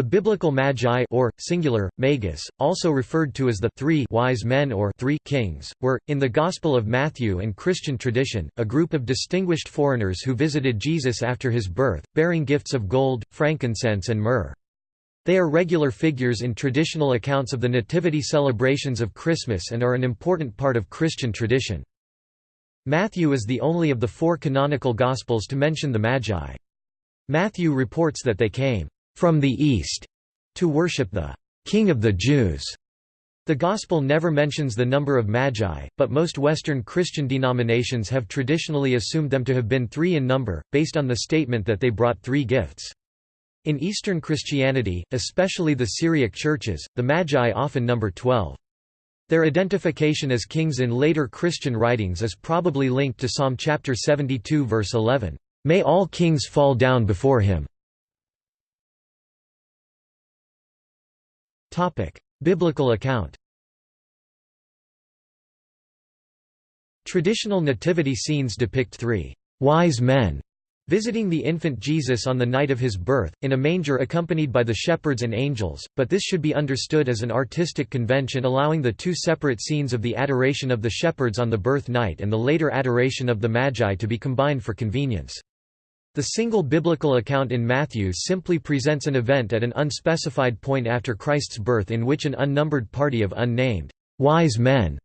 The biblical magi or, singular, magus, also referred to as the three wise men or three kings, were, in the Gospel of Matthew and Christian tradition, a group of distinguished foreigners who visited Jesus after his birth, bearing gifts of gold, frankincense and myrrh. They are regular figures in traditional accounts of the nativity celebrations of Christmas and are an important part of Christian tradition. Matthew is the only of the four canonical Gospels to mention the Magi. Matthew reports that they came from the east to worship the King of the Jews. The Gospel never mentions the number of magi, but most Western Christian denominations have traditionally assumed them to have been three in number, based on the statement that they brought three gifts. In Eastern Christianity, especially the Syriac churches, the Magi often number twelve. Their identification as kings in later Christian writings is probably linked to Psalm chapter 72 verse 11, "May all kings fall down before him." Biblical account Traditional nativity scenes depict three wise men visiting the infant Jesus on the night of his birth, in a manger accompanied by the shepherds and angels, but this should be understood as an artistic convention allowing the two separate scenes of the adoration of the shepherds on the birth night and the later adoration of the Magi to be combined for convenience. The single biblical account in Matthew simply presents an event at an unspecified point after Christ's birth in which an unnumbered party of unnamed wise men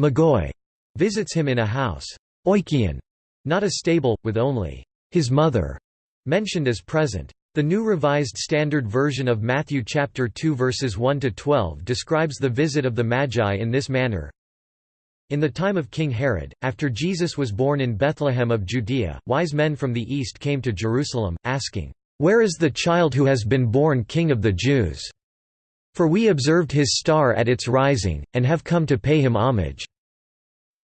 magoi, visits him in a house oikion, not a stable, with only his mother mentioned as present. The New Revised Standard Version of Matthew chapter 2 verses 1 to 12 describes the visit of the Magi in this manner. In the time of King Herod, after Jesus was born in Bethlehem of Judea, wise men from the east came to Jerusalem, asking, "'Where is the child who has been born King of the Jews? For we observed his star at its rising, and have come to pay him homage."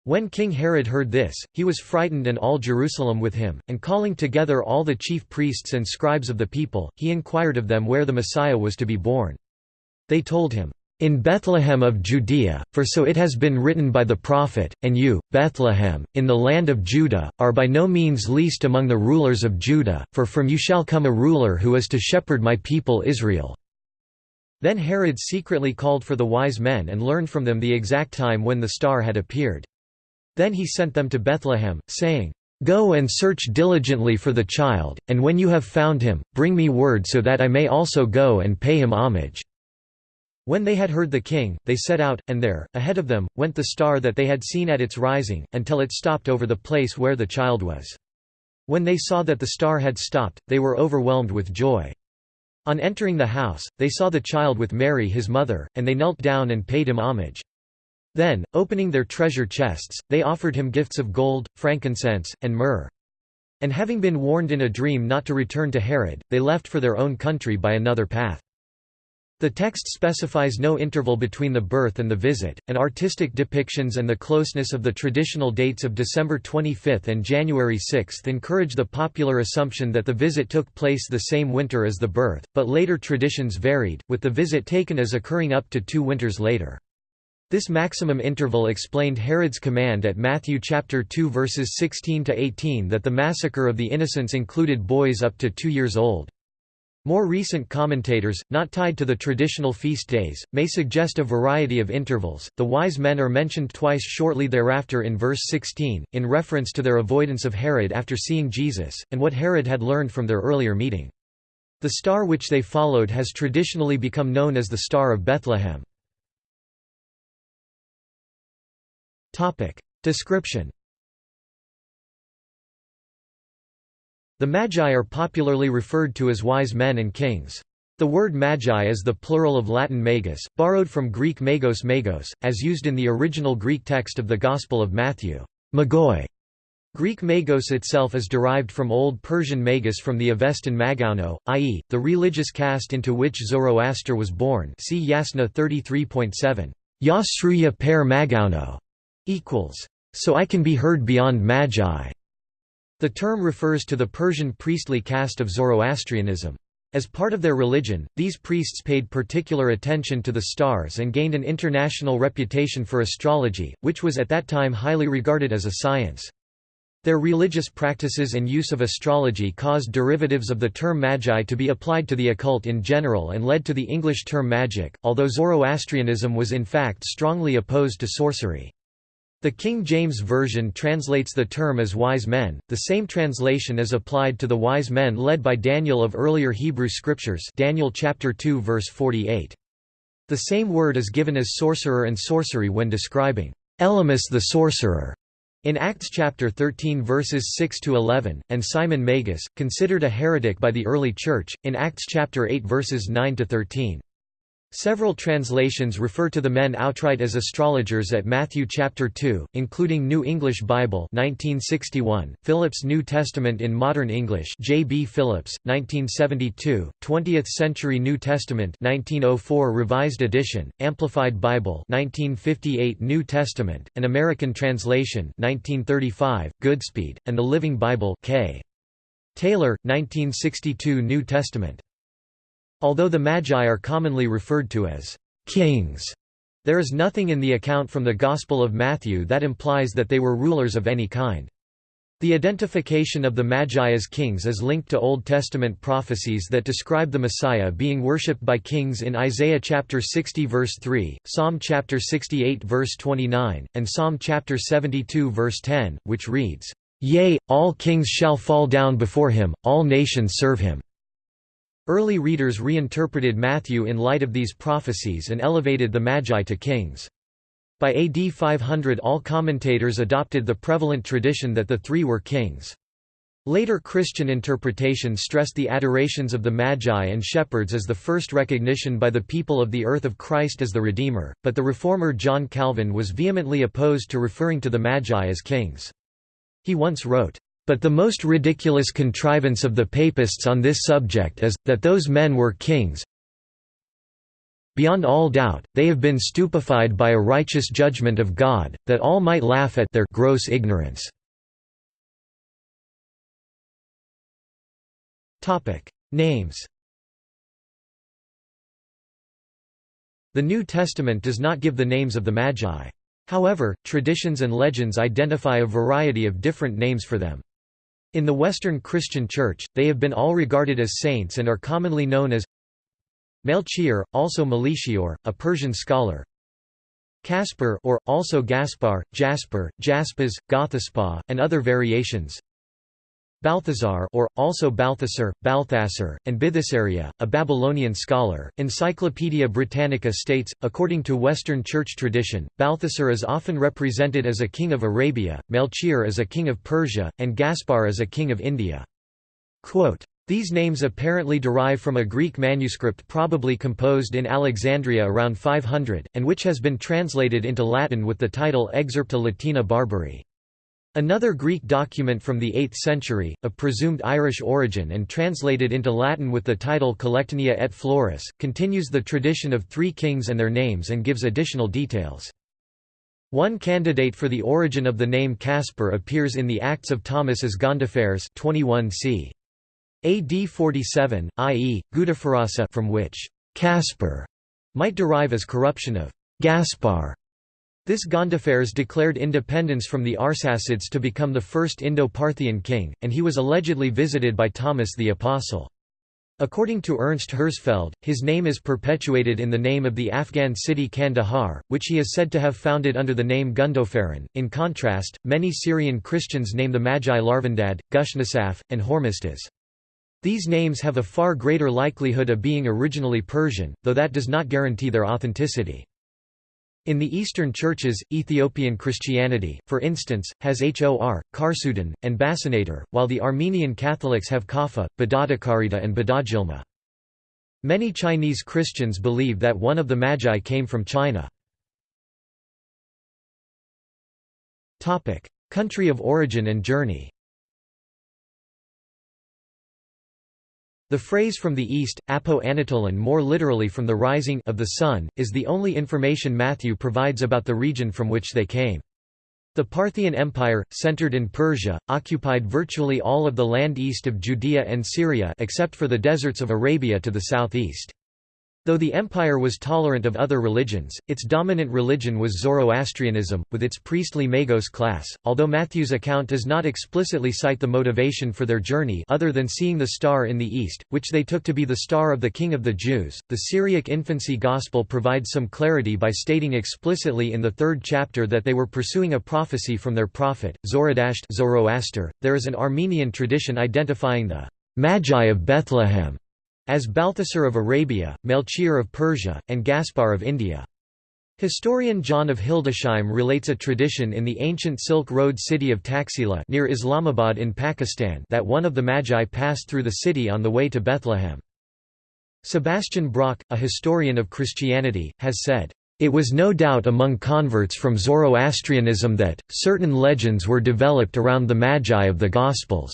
When King Herod heard this, he was frightened and all Jerusalem with him, and calling together all the chief priests and scribes of the people, he inquired of them where the Messiah was to be born. They told him, in Bethlehem of Judea, for so it has been written by the prophet, and you, Bethlehem, in the land of Judah, are by no means least among the rulers of Judah, for from you shall come a ruler who is to shepherd my people Israel." Then Herod secretly called for the wise men and learned from them the exact time when the star had appeared. Then he sent them to Bethlehem, saying, Go and search diligently for the child, and when you have found him, bring me word so that I may also go and pay him homage. When they had heard the king, they set out, and there, ahead of them, went the star that they had seen at its rising, until it stopped over the place where the child was. When they saw that the star had stopped, they were overwhelmed with joy. On entering the house, they saw the child with Mary his mother, and they knelt down and paid him homage. Then, opening their treasure chests, they offered him gifts of gold, frankincense, and myrrh. And having been warned in a dream not to return to Herod, they left for their own country by another path. The text specifies no interval between the birth and the visit, and artistic depictions and the closeness of the traditional dates of December 25 and January 6 encourage the popular assumption that the visit took place the same winter as the birth, but later traditions varied, with the visit taken as occurring up to two winters later. This maximum interval explained Herod's command at Matthew chapter 2 verses 16 to 18 that the massacre of the innocents included boys up to 2 years old. More recent commentators, not tied to the traditional feast days, may suggest a variety of intervals. The wise men are mentioned twice shortly thereafter in verse 16, in reference to their avoidance of Herod after seeing Jesus, and what Herod had learned from their earlier meeting. The star which they followed has traditionally become known as the Star of Bethlehem. Description The Magi are popularly referred to as wise men and kings. The word magi is the plural of Latin magus, borrowed from Greek magos magos, as used in the original Greek text of the Gospel of Matthew. Magoi. Greek magos itself is derived from Old Persian magus from the Avestan magauno, i.e., the religious caste into which Zoroaster was born see Yasna 33.7. Yasruya per magauno equals. So I can be heard beyond magi. The term refers to the Persian priestly caste of Zoroastrianism. As part of their religion, these priests paid particular attention to the stars and gained an international reputation for astrology, which was at that time highly regarded as a science. Their religious practices and use of astrology caused derivatives of the term magi to be applied to the occult in general and led to the English term magic, although Zoroastrianism was in fact strongly opposed to sorcery. The King James Version translates the term as wise men, the same translation is applied to the wise men led by Daniel of earlier Hebrew scriptures Daniel chapter 2 verse 48. The same word is given as sorcerer and sorcery when describing Elymas the sorcerer in Acts chapter 13 verses 6 to 11, and Simon Magus, considered a heretic by the early church, in Acts chapter 8 verses 9 to 13. Several translations refer to the men outright as astrologers at Matthew chapter 2, including New English Bible 1961, Phillips New Testament in Modern English J. B. Phillips, 1972, 20th Century New Testament 1904 Revised Edition, Amplified Bible 1958 New Testament, an American translation 1935, Goodspeed, and the Living Bible K. Taylor, 1962 New Testament Although the Magi are commonly referred to as kings, there is nothing in the account from the Gospel of Matthew that implies that they were rulers of any kind. The identification of the Magi as kings is linked to Old Testament prophecies that describe the Messiah being worshipped by kings in Isaiah chapter 60 verse 3, Psalm chapter 68 verse 29, and Psalm chapter 72 verse 10, which reads, "Yea, all kings shall fall down before him, all nations serve him." Early readers reinterpreted Matthew in light of these prophecies and elevated the Magi to kings. By AD 500 all commentators adopted the prevalent tradition that the three were kings. Later Christian interpretation stressed the adorations of the Magi and shepherds as the first recognition by the people of the earth of Christ as the Redeemer, but the reformer John Calvin was vehemently opposed to referring to the Magi as kings. He once wrote, but the most ridiculous contrivance of the Papists on this subject is, that those men were kings. Beyond all doubt, they have been stupefied by a righteous judgment of God, that all might laugh at their gross ignorance. Names The New Testament does not give the names of the Magi. However, traditions and legends identify a variety of different names for them. In the Western Christian Church, they have been all regarded as saints and are commonly known as Melchior, also Melchior, a Persian scholar Caspar or, also Gaspar, Jasper, Jaspis, Gothaspah, and other variations Balthazar or, also Balthasar, Balthasar, and Bithysaria, a Babylonian scholar. Encyclopaedia Britannica states, according to Western Church tradition, Balthasar is often represented as a king of Arabia, Melchior as a king of Persia, and Gaspar as a king of India. Quote, these names apparently derive from a Greek manuscript probably composed in Alexandria around 500, and which has been translated into Latin with the title Excerpta Latina Barbari. Another Greek document from the 8th century, of presumed Irish origin and translated into Latin with the title Collectanea et Flores, continues the tradition of three kings and their names and gives additional details. One candidate for the origin of the name Caspar appears in the Acts of Thomas as Gondophares 21 c. AD 47, i.e., Gudafarasa from which Caspar might derive as corruption of Gaspar this Gondophares declared independence from the Arsacids to become the first Indo-Parthian king, and he was allegedly visited by Thomas the Apostle. According to Ernst Herzfeld, his name is perpetuated in the name of the Afghan city Kandahar, which he is said to have founded under the name Gundopharan. In contrast, many Syrian Christians name the Magi Larvandad, Gushnasaf, and Hormisdas. These names have a far greater likelihood of being originally Persian, though that does not guarantee their authenticity. In the Eastern churches, Ethiopian Christianity, for instance, has Hor, Karsudan, and Basinator, while the Armenian Catholics have Kafa, Badadakarita and Badajilma. Many Chinese Christians believe that one of the Magi came from China. Country of origin and journey The phrase from the east, apo Anatolan more literally from the rising of the sun, is the only information Matthew provides about the region from which they came. The Parthian Empire, centered in Persia, occupied virtually all of the land east of Judea and Syria except for the deserts of Arabia to the southeast. Though the empire was tolerant of other religions, its dominant religion was Zoroastrianism, with its priestly Magos class. Although Matthew's account does not explicitly cite the motivation for their journey other than seeing the star in the east, which they took to be the star of the King of the Jews, the Syriac infancy Gospel provides some clarity by stating explicitly in the third chapter that they were pursuing a prophecy from their prophet, Zoradasht Zoroaster. There is an Armenian tradition identifying the Magi of Bethlehem as Balthasar of Arabia, Melchior of Persia, and Gaspar of India. Historian John of Hildesheim relates a tradition in the ancient Silk Road city of Taxila near Islamabad in Pakistan that one of the Magi passed through the city on the way to Bethlehem. Sebastian Brock, a historian of Christianity, has said, "...it was no doubt among converts from Zoroastrianism that, certain legends were developed around the Magi of the Gospels."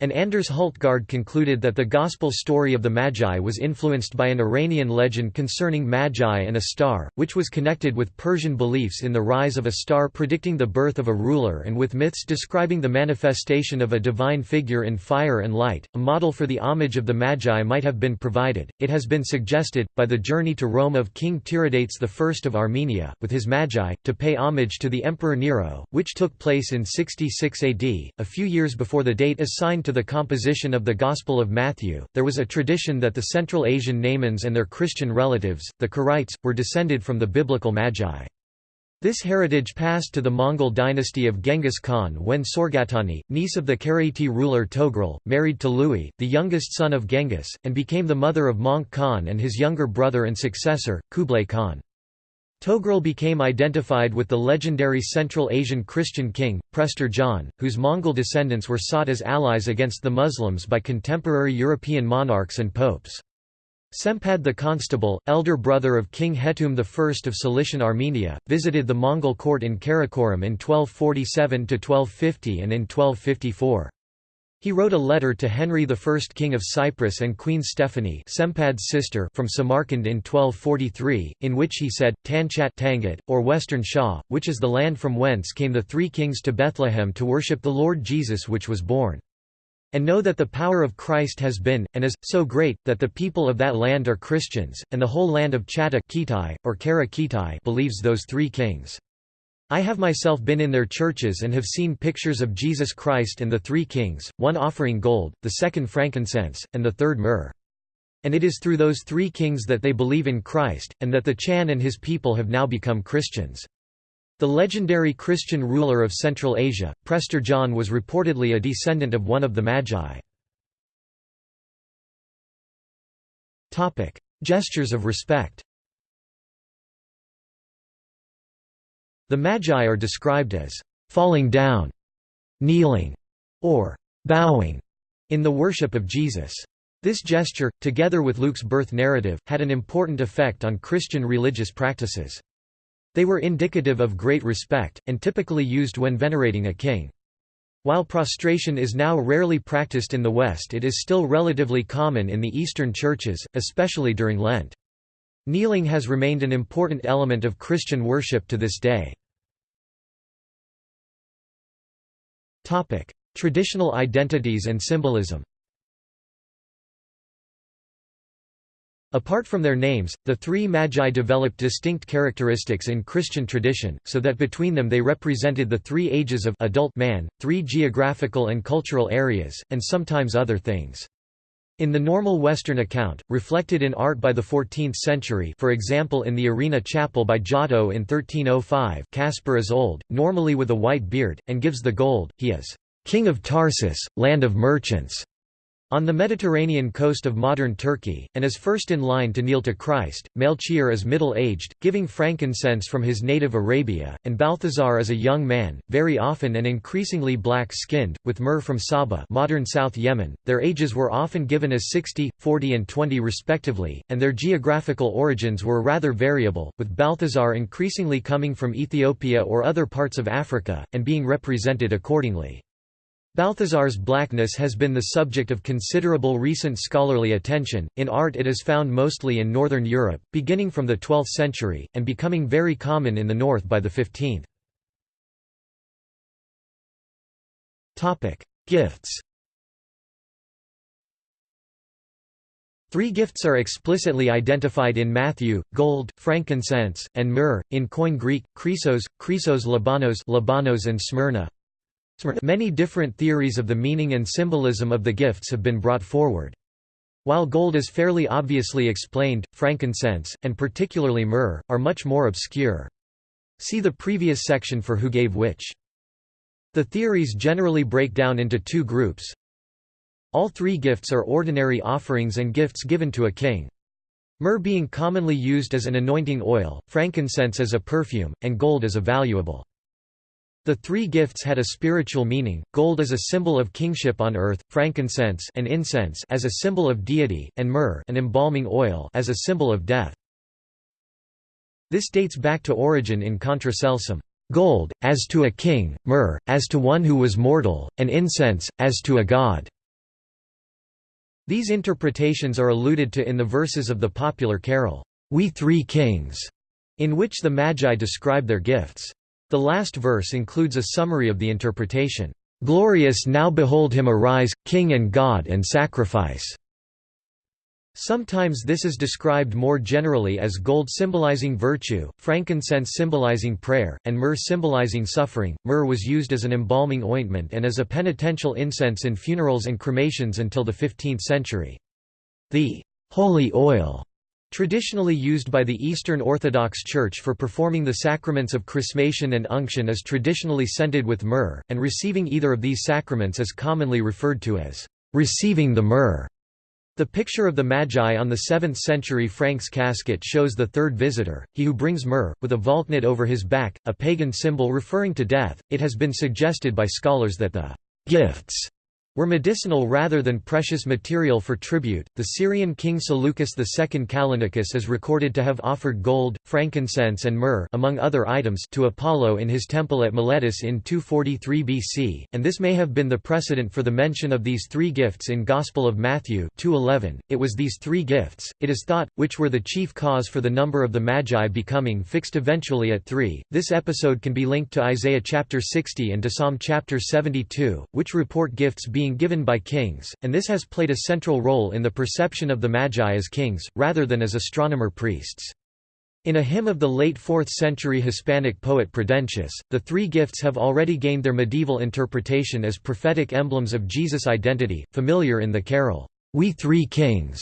And Anders Hultgard concluded that the Gospel story of the Magi was influenced by an Iranian legend concerning Magi and a star, which was connected with Persian beliefs in the rise of a star predicting the birth of a ruler and with myths describing the manifestation of a divine figure in fire and light. A model for the homage of the Magi might have been provided, it has been suggested, by the journey to Rome of King Tiridates I of Armenia, with his Magi, to pay homage to the Emperor Nero, which took place in 66 AD, a few years before the date assigned to the composition of the Gospel of Matthew, there was a tradition that the Central Asian Naimans and their Christian relatives, the Keraites, were descended from the biblical Magi. This heritage passed to the Mongol dynasty of Genghis Khan when Sorgatani, niece of the Keraite ruler Togrul, married Tului, the youngest son of Genghis, and became the mother of Möngke Khan and his younger brother and successor, Kublai Khan. Togrul became identified with the legendary Central Asian Christian king, Prester John, whose Mongol descendants were sought as allies against the Muslims by contemporary European monarchs and popes. Sempad the Constable, elder brother of King Hetum I of Cilician Armenia, visited the Mongol court in Karakorum in 1247–1250 and in 1254. He wrote a letter to Henry I King of Cyprus and Queen Stephanie Sempad's sister from Samarkand in 1243, in which he said, Tanchat Tangat, or Western Shah, which is the land from whence came the three kings to Bethlehem to worship the Lord Jesus which was born. And know that the power of Christ has been, and is, so great, that the people of that land are Christians, and the whole land of Chata or Kara believes those three kings. I have myself been in their churches and have seen pictures of Jesus Christ and the three kings, one offering gold, the second frankincense, and the third myrrh. And it is through those three kings that they believe in Christ, and that the Chan and his people have now become Christians. The legendary Christian ruler of Central Asia, Prester John was reportedly a descendant of one of the Magi. Gestures of respect The Magi are described as falling down, kneeling, or bowing in the worship of Jesus. This gesture, together with Luke's birth narrative, had an important effect on Christian religious practices. They were indicative of great respect, and typically used when venerating a king. While prostration is now rarely practiced in the West it is still relatively common in the Eastern churches, especially during Lent. Kneeling has remained an important element of Christian worship to this day. Traditional identities and symbolism Apart from their names, the three magi developed distinct characteristics in Christian tradition, so that between them they represented the three ages of adult man, three geographical and cultural areas, and sometimes other things. In the normal Western account, reflected in art by the 14th century for example in the Arena Chapel by Giotto in 1305 Caspar is old, normally with a white beard, and gives the gold, he is "'King of Tarsus, land of merchants' On the Mediterranean coast of modern Turkey, and is first in line to kneel to Christ, Melchior is middle-aged, giving frankincense from his native Arabia, and Balthazar is a young man, very often and increasingly black-skinned, with myrrh from Saba modern South Yemen. Their ages were often given as 60, 40 and 20 respectively, and their geographical origins were rather variable, with Balthazar increasingly coming from Ethiopia or other parts of Africa, and being represented accordingly. Balthazar's blackness has been the subject of considerable recent scholarly attention. In art, it is found mostly in northern Europe, beginning from the 12th century, and becoming very common in the north by the 15th. Topic: Gifts. Three gifts are explicitly identified in Matthew, gold, frankincense, and myrrh, in Koine Greek, chrysos, chrysos labanos, labanos and smyrna. Many different theories of the meaning and symbolism of the gifts have been brought forward. While gold is fairly obviously explained, frankincense, and particularly myrrh, are much more obscure. See the previous section for who gave which. The theories generally break down into two groups. All three gifts are ordinary offerings and gifts given to a king. Myrrh being commonly used as an anointing oil, frankincense as a perfume, and gold as a valuable. The three gifts had a spiritual meaning, gold as a symbol of kingship on earth, frankincense and incense as a symbol of deity, and myrrh an embalming oil as a symbol of death. This dates back to Origen in Contra Celsum. Gold, as to a king, myrrh, as to one who was mortal, and incense, as to a god. These interpretations are alluded to in the verses of the popular carol, We Three Kings, in which the Magi describe their gifts. The last verse includes a summary of the interpretation, "'Glorious now behold him arise, King and God and sacrifice' Sometimes this is described more generally as gold symbolizing virtue, frankincense symbolizing prayer, and myrrh symbolizing suffering. Myrrh was used as an embalming ointment and as a penitential incense in funerals and cremations until the 15th century. The holy oil Traditionally used by the Eastern Orthodox Church for performing the sacraments of chrismation and unction is traditionally scented with myrrh, and receiving either of these sacraments is commonly referred to as receiving the myrrh. The picture of the Magi on the 7th century Franks casket shows the third visitor, he who brings myrrh, with a valknut over his back, a pagan symbol referring to death. It has been suggested by scholars that the gifts were medicinal rather than precious material for tribute. The Syrian king Seleucus II Callinicus is recorded to have offered gold, frankincense, and myrrh among other items to Apollo in his temple at Miletus in 243 BC, and this may have been the precedent for the mention of these three gifts in Gospel of Matthew 2:11. It was these three gifts, it is thought, which were the chief cause for the number of the Magi becoming fixed eventually at three. This episode can be linked to Isaiah chapter 60 and to Psalm chapter 72, which report gifts being being given by kings, and this has played a central role in the perception of the Magi as kings, rather than as astronomer priests. In a hymn of the late 4th century Hispanic poet Prudentius, the three gifts have already gained their medieval interpretation as prophetic emblems of Jesus' identity, familiar in the carol, We Three Kings,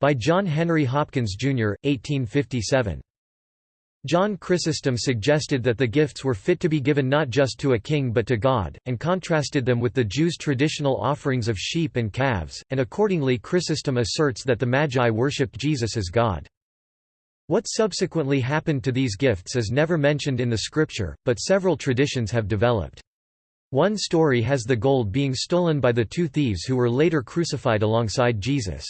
by John Henry Hopkins, Jr., 1857. John Chrysostom suggested that the gifts were fit to be given not just to a king but to God, and contrasted them with the Jews' traditional offerings of sheep and calves, and accordingly Chrysostom asserts that the Magi worshipped Jesus as God. What subsequently happened to these gifts is never mentioned in the scripture, but several traditions have developed. One story has the gold being stolen by the two thieves who were later crucified alongside Jesus.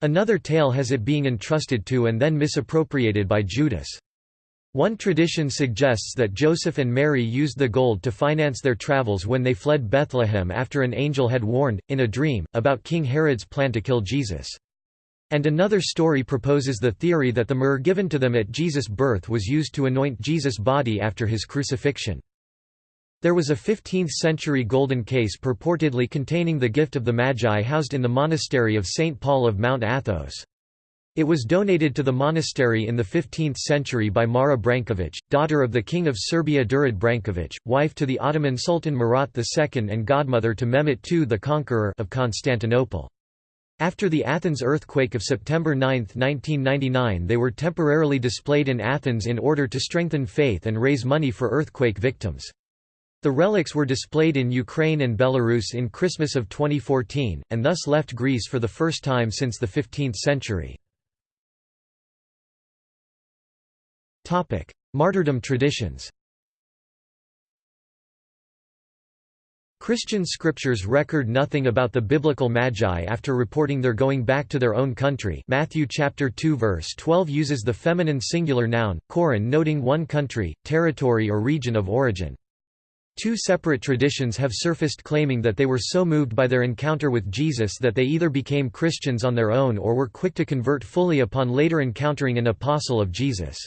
Another tale has it being entrusted to and then misappropriated by Judas. One tradition suggests that Joseph and Mary used the gold to finance their travels when they fled Bethlehem after an angel had warned, in a dream, about King Herod's plan to kill Jesus. And another story proposes the theory that the myrrh given to them at Jesus' birth was used to anoint Jesus' body after his crucifixion. There was a 15th-century golden case purportedly containing the gift of the Magi housed in the monastery of St. Paul of Mount Athos. It was donated to the monastery in the 15th century by Mara Branković, daughter of the King of Serbia Durad Branković, wife to the Ottoman Sultan Murat II and godmother to Mehmet II the Conqueror of Constantinople. After the Athens earthquake of September 9, 1999 they were temporarily displayed in Athens in order to strengthen faith and raise money for earthquake victims. The relics were displayed in Ukraine and Belarus in Christmas of 2014, and thus left Greece for the first time since the 15th century. Martyrdom traditions Christian scriptures record nothing about the biblical magi after reporting their going back to their own country Matthew chapter 2 verse 12 uses the feminine singular noun, koran noting one country, territory or region of origin. Two separate traditions have surfaced claiming that they were so moved by their encounter with Jesus that they either became Christians on their own or were quick to convert fully upon later encountering an apostle of Jesus.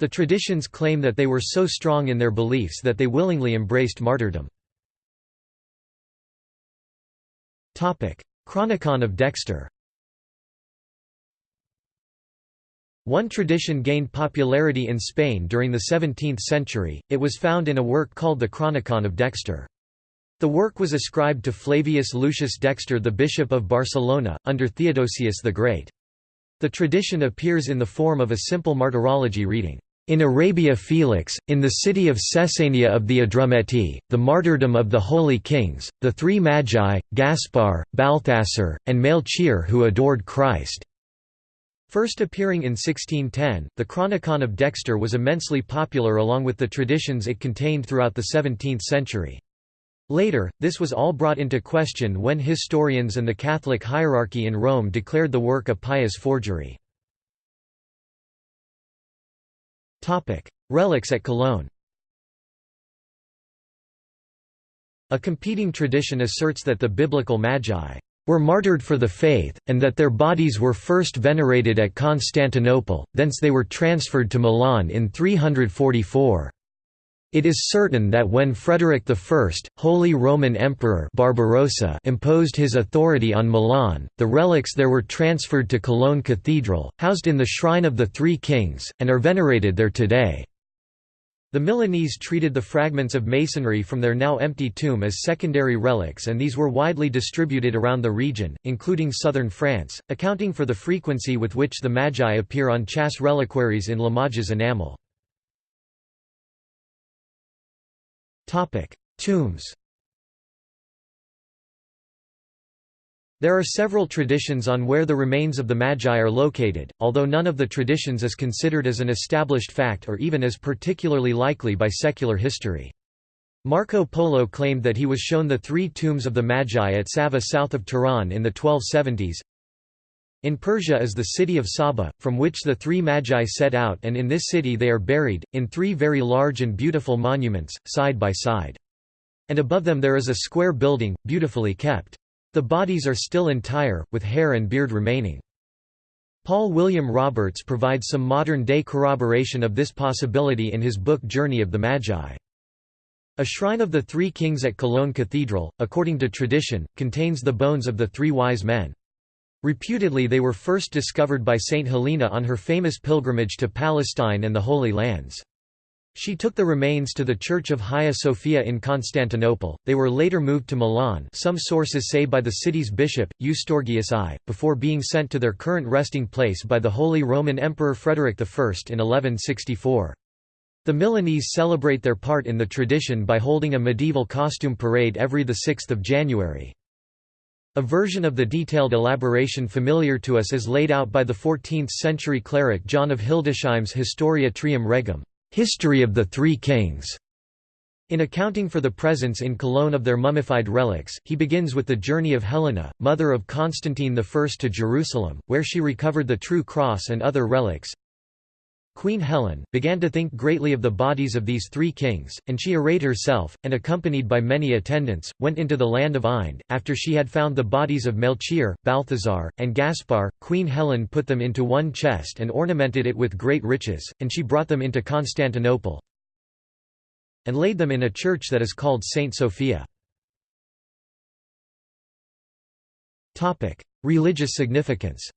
The traditions claim that they were so strong in their beliefs that they willingly embraced martyrdom. Chronicon of Dexter One tradition gained popularity in Spain during the 17th century, it was found in a work called the Chronicon of Dexter. The work was ascribed to Flavius Lucius Dexter the Bishop of Barcelona, under Theodosius the Great. The tradition appears in the form of a simple martyrology reading, "...in Arabia Felix, in the city of Caesania of the Adrumeti, the martyrdom of the holy kings, the three Magi, Gaspar, Balthasar, and Melchior who adored Christ." First appearing in 1610, the Chronicon of Dexter was immensely popular along with the traditions it contained throughout the 17th century. Later, this was all brought into question when historians and the Catholic hierarchy in Rome declared the work a pious forgery. Relics at Cologne A competing tradition asserts that the biblical Magi were martyred for the faith, and that their bodies were first venerated at Constantinople, thence they were transferred to Milan in 344. It is certain that when Frederick I, Holy Roman Emperor Barbarossa imposed his authority on Milan, the relics there were transferred to Cologne Cathedral, housed in the Shrine of the Three Kings, and are venerated there today. The Milanese treated the fragments of masonry from their now empty tomb as secondary relics and these were widely distributed around the region, including southern France, accounting for the frequency with which the Magi appear on châsse reliquaries in Limoges enamel. Tombs There are several traditions on where the remains of the Magi are located, although none of the traditions is considered as an established fact or even as particularly likely by secular history. Marco Polo claimed that he was shown the three tombs of the Magi at Sava south of Tehran in the 1270s, in Persia is the city of Saba, from which the three magi set out and in this city they are buried, in three very large and beautiful monuments, side by side. And above them there is a square building, beautifully kept. The bodies are still entire, with hair and beard remaining. Paul William Roberts provides some modern-day corroboration of this possibility in his book Journey of the Magi. A shrine of the Three Kings at Cologne Cathedral, according to tradition, contains the bones of the three wise men. Reputedly they were first discovered by Saint Helena on her famous pilgrimage to Palestine and the Holy Lands. She took the remains to the Church of Hagia Sophia in Constantinople. They were later moved to Milan, some sources say by the city's bishop, Eustorgius I, before being sent to their current resting place by the Holy Roman Emperor Frederick I in 1164. The Milanese celebrate their part in the tradition by holding a medieval costume parade every 6 January. A version of the detailed elaboration familiar to us is laid out by the 14th-century cleric John of Hildesheim's Historia Trium Regum History of the Three Kings". In accounting for the presence in Cologne of their mummified relics, he begins with the journey of Helena, mother of Constantine I to Jerusalem, where she recovered the true cross and other relics, Queen Helen, began to think greatly of the bodies of these three kings, and she arrayed herself, and accompanied by many attendants, went into the land of Ind. After she had found the bodies of Melchior, Balthazar, and Gaspar, Queen Helen put them into one chest and ornamented it with great riches, and she brought them into Constantinople and laid them in a church that is called Saint Sophia. Religious significance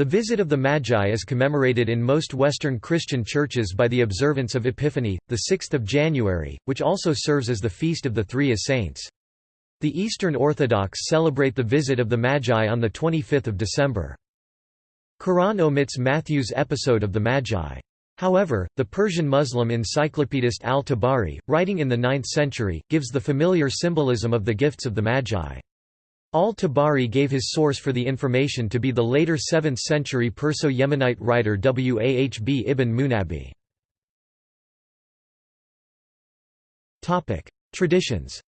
The visit of the Magi is commemorated in most Western Christian churches by the observance of Epiphany, the 6th of January, which also serves as the feast of the Three as Saints. The Eastern Orthodox celebrate the visit of the Magi on the 25th of December. Quran omits Matthew's episode of the Magi. However, the Persian Muslim encyclopedist al-Tabari, writing in the 9th century, gives the familiar symbolism of the gifts of the Magi. Al-Tabari gave his source for the information to be the later 7th-century Perso-Yemenite writer Wahb ibn Munabbih. Traditions.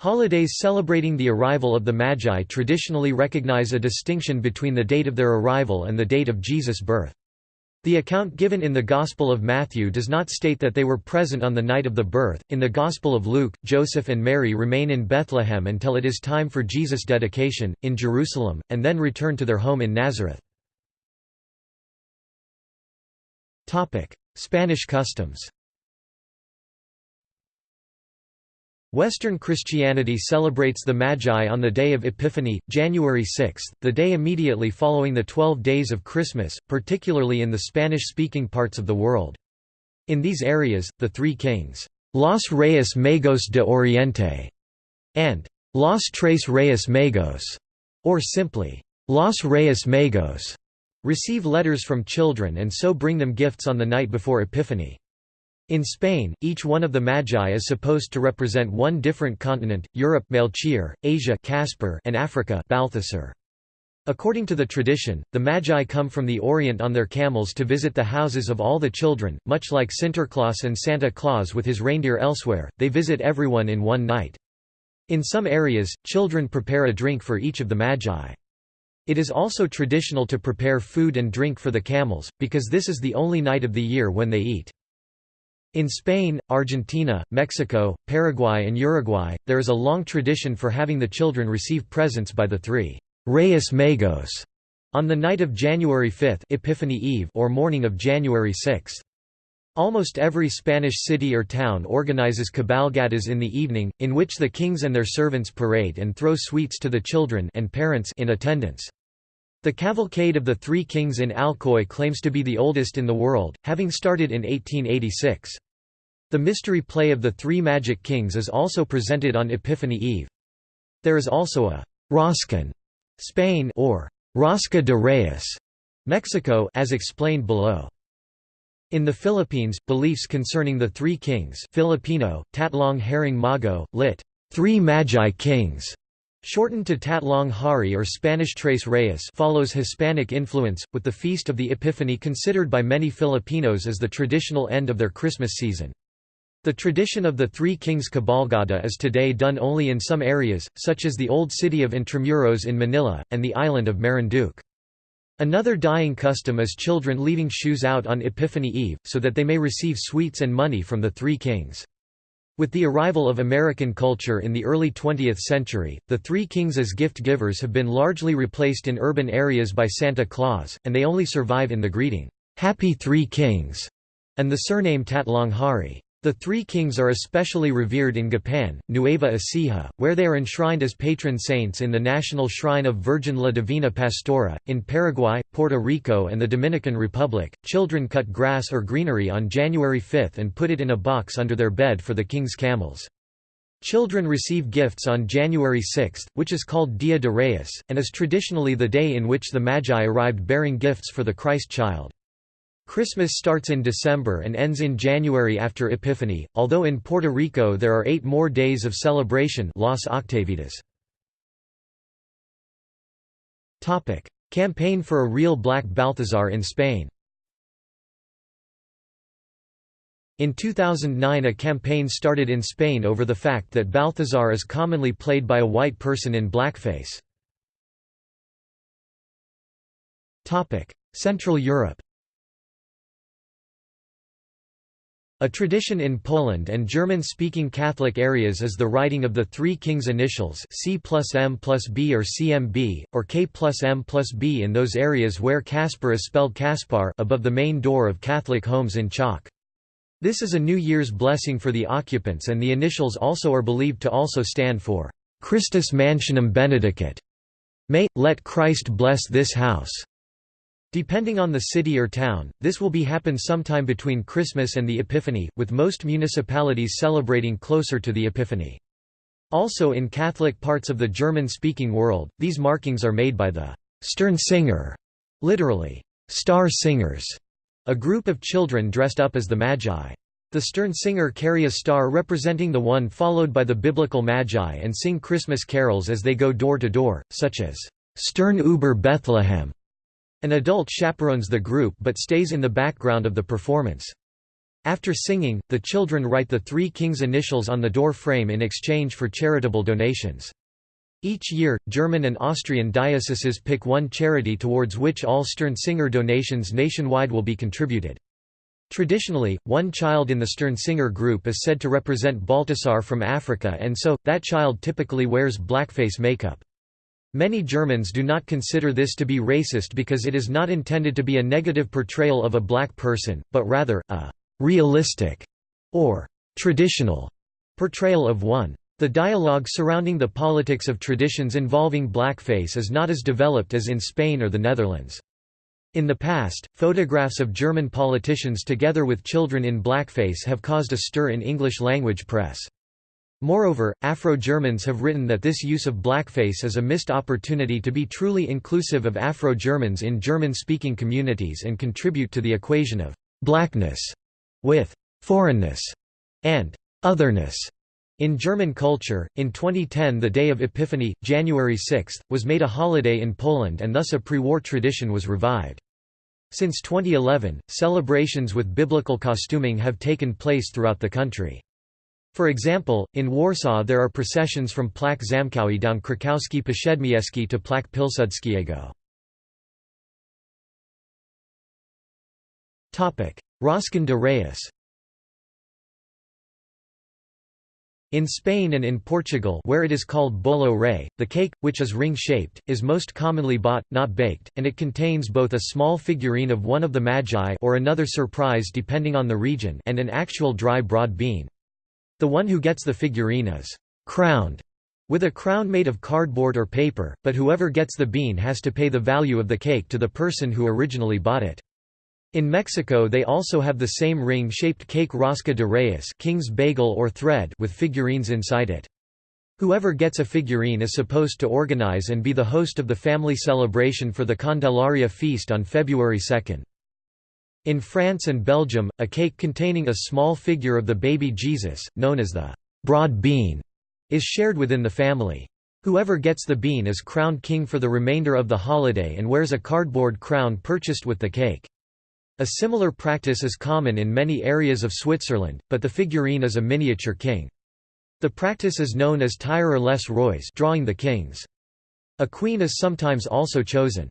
Holidays celebrating the arrival of the Magi traditionally recognize a distinction between the date of their arrival and the date of Jesus' birth. The account given in the Gospel of Matthew does not state that they were present on the night of the birth. In the Gospel of Luke, Joseph and Mary remain in Bethlehem until it is time for Jesus' dedication, in Jerusalem, and then return to their home in Nazareth. Spanish customs Western Christianity celebrates the Magi on the day of Epiphany, January 6, the day immediately following the Twelve Days of Christmas, particularly in the Spanish-speaking parts of the world. In these areas, the Three Kings, Los Reyes Magos de Oriente, and Los Tres Reyes Magos, or simply, Los Reyes Magos, receive letters from children and so bring them gifts on the night before Epiphany. In Spain, each one of the Magi is supposed to represent one different continent, Europe Melchior, Asia Caspar, and Africa Balthasar. According to the tradition, the Magi come from the Orient on their camels to visit the houses of all the children, much like Sinterklaas and Santa Claus with his reindeer elsewhere, they visit everyone in one night. In some areas, children prepare a drink for each of the Magi. It is also traditional to prepare food and drink for the camels, because this is the only night of the year when they eat. In Spain, Argentina, Mexico, Paraguay and Uruguay, there is a long tradition for having the children receive presents by the three Reyes Magos on the night of January 5 Epiphany Eve or morning of January 6. Almost every Spanish city or town organizes cabalgatas in the evening, in which the kings and their servants parade and throw sweets to the children and parents in attendance. The cavalcade of the Three Kings in Alcoy claims to be the oldest in the world, having started in 1886. The mystery play of the Three Magic Kings is also presented on Epiphany Eve. There is also a «Roscón» Spain or Rosca de Reyes, Mexico as explained below. In the Philippines, beliefs concerning the Three Kings Filipino, Tatlong Haring Mago, lit. Three Magi Kings, shortened to Tatlong Hari or Spanish Tres Reyes follows Hispanic influence, with the Feast of the Epiphany considered by many Filipinos as the traditional end of their Christmas season. The tradition of the Three Kings Cabalgada is today done only in some areas, such as the old city of Intramuros in Manila, and the island of Marinduque. Another dying custom is children leaving shoes out on Epiphany Eve, so that they may receive sweets and money from the Three Kings. With the arrival of American culture in the early 20th century, the Three Kings as gift givers have been largely replaced in urban areas by Santa Claus, and they only survive in the greeting, "'Happy Three Kings' and the surname Tatlonghari. The three kings are especially revered in Gapan, Nueva Ecija, where they are enshrined as patron saints in the National Shrine of Virgin La Divina Pastora. In Paraguay, Puerto Rico, and the Dominican Republic, children cut grass or greenery on January 5 and put it in a box under their bed for the king's camels. Children receive gifts on January 6, which is called Dia de Reyes, and is traditionally the day in which the Magi arrived bearing gifts for the Christ child. Christmas starts in December and ends in January after Epiphany, although in Puerto Rico there are eight more days of celebration Las Octavitas. Campaign for a real black Balthazar in Spain In 2009 a campaign started in Spain over the fact that Balthazar is commonly played by a white person in blackface. Central Europe A tradition in Poland and German-speaking Catholic areas is the writing of the Three Kings initials C plus M plus B or CMB, or K plus M plus B in those areas where Caspar is spelled Kaspar above the main door of Catholic homes in chalk. This is a New Year's blessing for the occupants and the initials also are believed to also stand for Christus Mansionem Benedicat. May, let Christ bless this house. Depending on the city or town, this will be happen sometime between Christmas and the Epiphany, with most municipalities celebrating closer to the Epiphany. Also in Catholic parts of the German-speaking world, these markings are made by the Sternsinger, literally, star singers, a group of children dressed up as the Magi. The Sternsinger carry a star representing the one followed by the biblical Magi and sing Christmas carols as they go door to door, such as Stern über Bethlehem an adult chaperones the group but stays in the background of the performance. After singing, the children write the Three Kings initials on the door frame in exchange for charitable donations. Each year, German and Austrian dioceses pick one charity towards which all Sternsinger donations nationwide will be contributed. Traditionally, one child in the Sternsinger group is said to represent Baltasar from Africa and so, that child typically wears blackface makeup. Many Germans do not consider this to be racist because it is not intended to be a negative portrayal of a black person, but rather, a «realistic» or «traditional» Portrayal of one. The dialogue surrounding the politics of traditions involving blackface is not as developed as in Spain or the Netherlands. In the past, photographs of German politicians together with children in blackface have caused a stir in English-language press. Moreover, Afro-Germans have written that this use of blackface is a missed opportunity to be truly inclusive of Afro-Germans in German-speaking communities and contribute to the equation of «blackness» with «foreignness» and «otherness». In German culture, in 2010 the Day of Epiphany, January 6, was made a holiday in Poland and thus a pre-war tradition was revived. Since 2011, celebrations with biblical costuming have taken place throughout the country. For example, in Warsaw there are processions from Plac Zamkowy down Krakowski Przedmieście to Plac Pilsudskiego. Roscón de Reyes In Spain and in Portugal where it is called bolo rei, the cake, which is ring-shaped, is most commonly bought, not baked, and it contains both a small figurine of one of the magi or another surprise depending on the region and an actual dry broad bean. The one who gets the figurine is «crowned» with a crown made of cardboard or paper, but whoever gets the bean has to pay the value of the cake to the person who originally bought it. In Mexico they also have the same ring-shaped cake rosca de reyes king's bagel or thread with figurines inside it. Whoever gets a figurine is supposed to organize and be the host of the family celebration for the Candelaria feast on February 2. In France and Belgium, a cake containing a small figure of the baby Jesus, known as the broad bean, is shared within the family. Whoever gets the bean is crowned king for the remainder of the holiday and wears a cardboard crown purchased with the cake. A similar practice is common in many areas of Switzerland, but the figurine is a miniature king. The practice is known as tirer les rois drawing the kings. A queen is sometimes also chosen.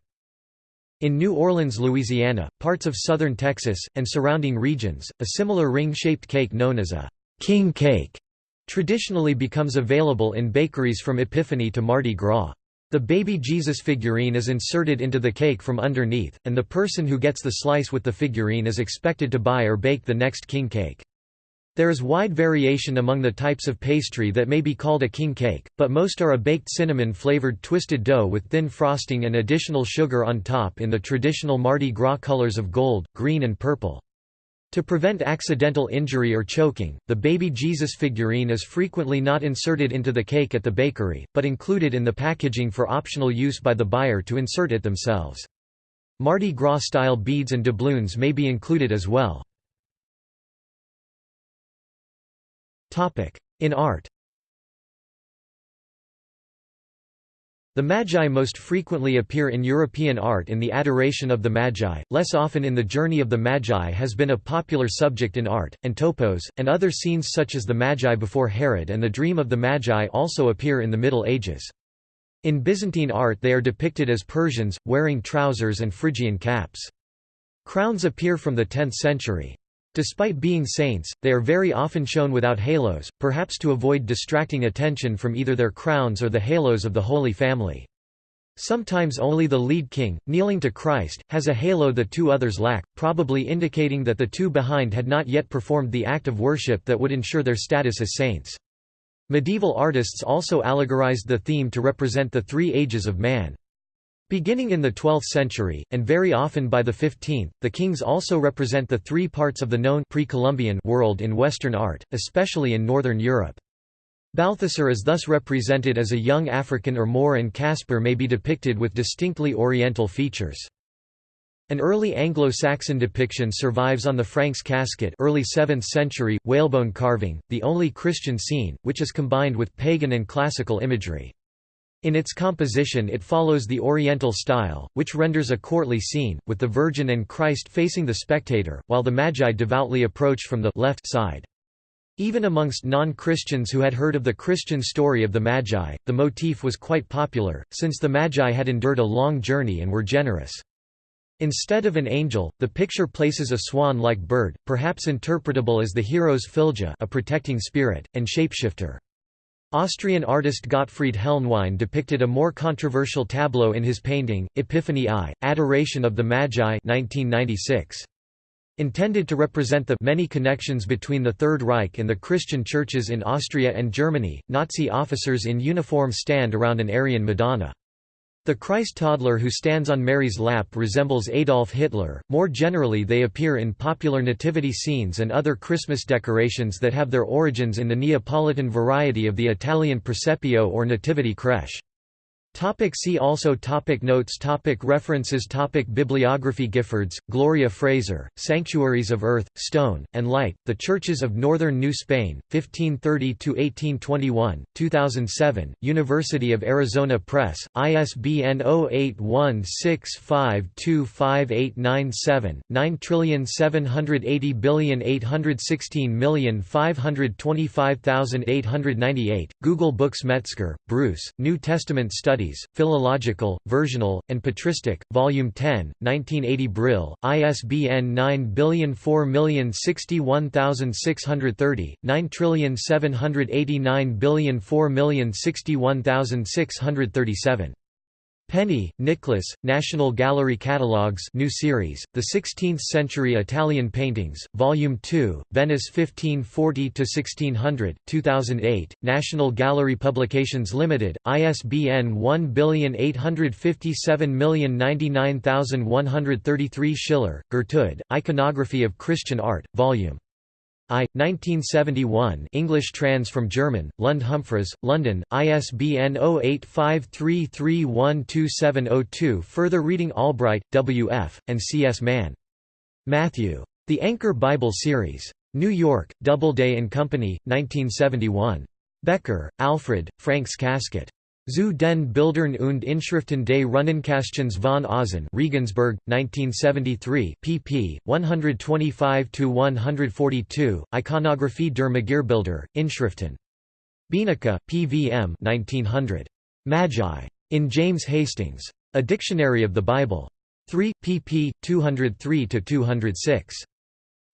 In New Orleans, Louisiana, parts of southern Texas, and surrounding regions, a similar ring-shaped cake known as a king cake traditionally becomes available in bakeries from Epiphany to Mardi Gras. The baby Jesus figurine is inserted into the cake from underneath, and the person who gets the slice with the figurine is expected to buy or bake the next king cake. There is wide variation among the types of pastry that may be called a king cake, but most are a baked cinnamon-flavored twisted dough with thin frosting and additional sugar on top in the traditional Mardi Gras colors of gold, green and purple. To prevent accidental injury or choking, the baby Jesus figurine is frequently not inserted into the cake at the bakery, but included in the packaging for optional use by the buyer to insert it themselves. Mardi Gras-style beads and doubloons may be included as well. In art The Magi most frequently appear in European art in the Adoration of the Magi, less often in The Journey of the Magi has been a popular subject in art, and topos, and other scenes such as the Magi before Herod and the Dream of the Magi also appear in the Middle Ages. In Byzantine art they are depicted as Persians, wearing trousers and Phrygian caps. Crowns appear from the 10th century. Despite being saints, they are very often shown without halos, perhaps to avoid distracting attention from either their crowns or the halos of the Holy Family. Sometimes only the lead king, kneeling to Christ, has a halo the two others lack, probably indicating that the two behind had not yet performed the act of worship that would ensure their status as saints. Medieval artists also allegorized the theme to represent the three ages of man. Beginning in the 12th century, and very often by the 15th, the kings also represent the three parts of the known pre-Columbian world in Western art, especially in Northern Europe. Balthasar is thus represented as a young African or Moor and Caspar may be depicted with distinctly Oriental features. An early Anglo-Saxon depiction survives on the Franks casket early 7th century, whalebone carving, the only Christian scene, which is combined with pagan and classical imagery. In its composition it follows the Oriental style, which renders a courtly scene, with the Virgin and Christ facing the spectator, while the Magi devoutly approach from the left side. Even amongst non-Christians who had heard of the Christian story of the Magi, the motif was quite popular, since the Magi had endured a long journey and were generous. Instead of an angel, the picture places a swan-like bird, perhaps interpretable as the hero's fylgja a protecting spirit, and shapeshifter. Austrian artist Gottfried Helnwein depicted a more controversial tableau in his painting, Epiphany I, Adoration of the Magi 1996. Intended to represent the many connections between the Third Reich and the Christian churches in Austria and Germany, Nazi officers in uniform stand around an Aryan Madonna. The Christ toddler who stands on Mary's lap resembles Adolf Hitler. More generally, they appear in popular nativity scenes and other Christmas decorations that have their origins in the Neapolitan variety of the Italian presepio or nativity crèche. Topic see also topic Notes topic References topic Bibliography Giffords, Gloria Fraser, Sanctuaries of Earth, Stone, and Light, The Churches of Northern New Spain, 1530–1821, 2007, University of Arizona Press, ISBN 0816525897, 9780816525898, Google Books Metzger, Bruce, New Testament Studies Studies, Philological, Versional, and Patristic, Volume 10, 1980 Brill, ISBN 9004061630, 9789004061637. Penny, Nicholas, National Gallery Catalogues new series, The 16th-Century Italian Paintings, Volume 2, Venice 1540–1600, 2008, National Gallery Publications Limited, ISBN 1857099133 Schiller, Gertrude, Iconography of Christian Art, Vol. I. 1971 English trans from German, Lund Humphries, London, ISBN 0853312702 Further reading Albright, W. F., and C. S. Mann. Matthew. The Anchor Bible Series. New York, Doubleday and Company, 1971. Becker, Alfred, Franks Casket. Zu den Bildern und Inschriften des Runenkästchens von Aachen Regensburg, 1973 pp. 125–142, Iconographie der Magierbilder, Inschriften. Bienicke, P.V.M. 1900. Magi. In James Hastings. A Dictionary of the Bible. 3, pp. 203–206.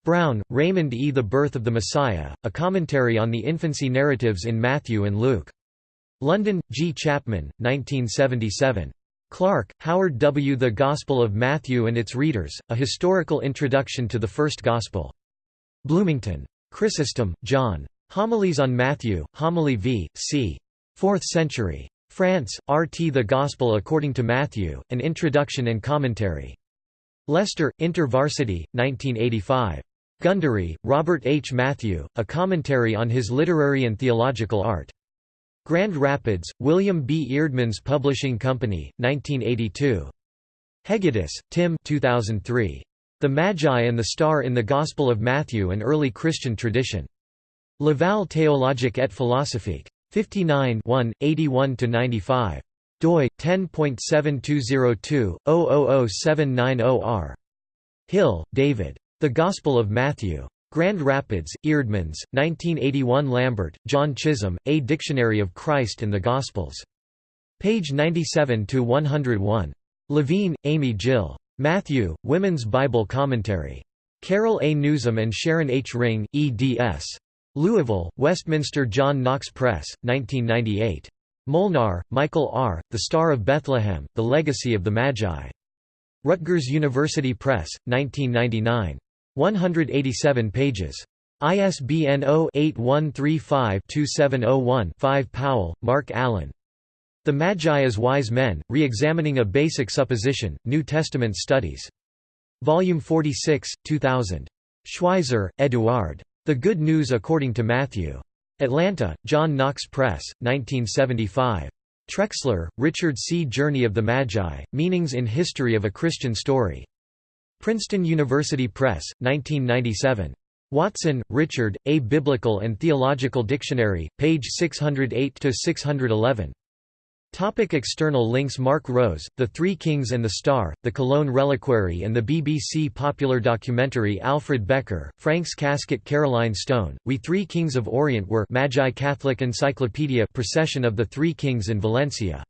Brown, Raymond E. The Birth of the Messiah, A Commentary on the Infancy Narratives in Matthew and Luke. London, G. Chapman, 1977. Clark, Howard W. The Gospel of Matthew and Its Readers, A Historical Introduction to the First Gospel. Bloomington. Chrysostom, John. Homilies on Matthew, Homily v. c. 4th century. France, R. T. The Gospel According to Matthew, An Introduction and Commentary. Leicester, InterVarsity, 1985. Gundry, Robert H. Matthew, A Commentary on His Literary and Theological Art. Grand Rapids, William B. Eerdmans Publishing Company, 1982. Hegedus, Tim 2003. The Magi and the Star in the Gospel of Matthew and Early Christian Tradition. Laval Théologique et Philosophique. 59 81–95. doi, 10.7202-000790-R. Hill, David. The Gospel of Matthew. Grand Rapids, Eerdmans, 1981 Lambert, John Chisholm, A Dictionary of Christ and the Gospels. Page 97–101. Levine, Amy Jill. Matthew, Women's Bible Commentary. Carol A. Newsom and Sharon H. Ring, eds. Louisville, Westminster John Knox Press, 1998. Molnar, Michael R., The Star of Bethlehem, The Legacy of the Magi. Rutgers University Press, 1999. 187 pages. ISBN 0-8135-2701-5 Powell, Mark Allen. The Magi as Wise Men, Re-examining a Basic Supposition, New Testament Studies. Volume 46, 2000. Schweizer, Eduard. The Good News According to Matthew. Atlanta, John Knox Press, 1975. Trexler, Richard C. Journey of the Magi, Meanings in History of a Christian Story. Princeton University Press, 1997. Watson, Richard, A Biblical and Theological Dictionary, page 608–611. Topic external links Mark Rose, The Three Kings and the Star, The Cologne Reliquary and the BBC popular documentary Alfred Becker, Franks Casket Caroline Stone, We Three Kings of Orient were Magi Catholic Encyclopedia Procession of the Three Kings in Valencia